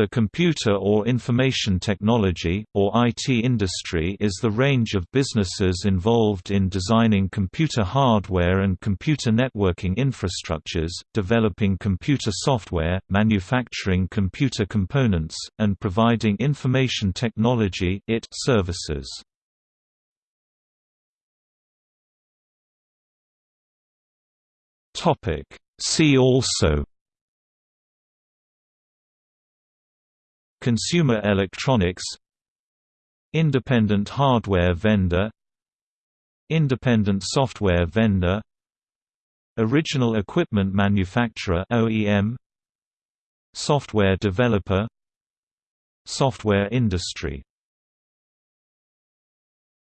The computer or information technology, or IT industry is the range of businesses involved in designing computer hardware and computer networking infrastructures, developing computer software, manufacturing computer components, and providing information technology IT services. See also Consumer electronics Independent hardware vendor Independent software vendor Original equipment manufacturer OEM Software developer Software industry